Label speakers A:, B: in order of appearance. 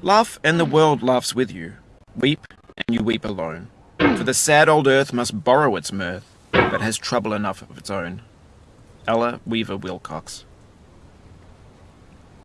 A: Laugh, and the world laughs with you. Weep, and you weep alone. For the sad old earth must borrow its mirth, but has trouble enough of its own. Ella Wheeler Wilcox.